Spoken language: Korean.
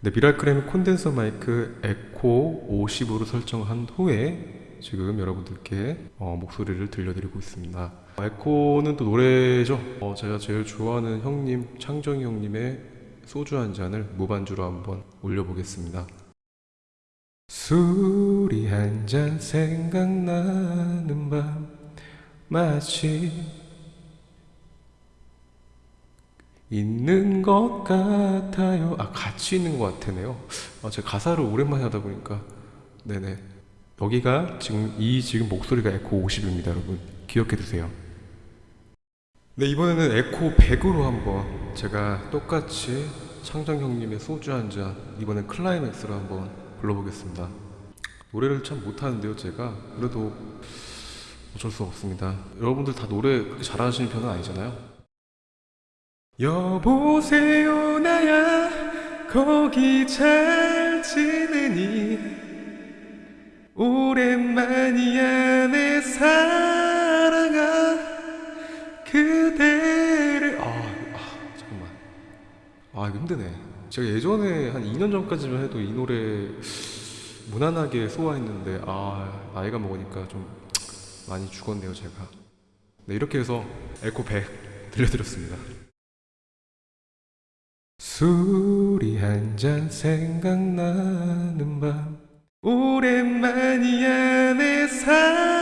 네, 미라클램 콘덴서 마이크 에코 50으로 설정한 후에 지금 여러분들께 어, 목소리를 들려드리고 있습니다. 에코는 또 노래죠. 어, 제가 제일 좋아하는 형님 창정이 형님의 소주 한 잔을 무반주로 한번 올려보겠습니다. 술이 한 잔 생각나는 밤 마치 있는 것 같아요. 아, 같이 있는 것 같으네요. 아, 제가 가사를 오랜만에 하다 보니까. 네네. 여기가 지금, 이 지금 목소리가 에코 50입니다, 여러분. 기억해 두세요. 네, 이번에는 에코 100으로 한번 제가 똑같이 창정 형님의 소주 한 잔, 이번엔 클라이맥스로 한번 불러보겠습니다. 노래를 참 못하는데요, 제가. 그래도 어쩔 수 없습니다. 여러분들 다 노래 잘하시는 편은 아니잖아요. 여보세요 나야. 거기 잘 지내니? 오랜만이야 내 사랑아. 그대를. 아, 아 잠깐만. 아 이거 힘드네. 제가 예전에 한 2년 전까지만 해도 이 노래 무난하게 소화했는데 아 나이가 먹으니까 좀 많이 죽었네요 제가. 네 이렇게 해서 에코 100 들려드렸습니다 술이 한 잔 생각나는 밤. 오랜만이야 내 사랑아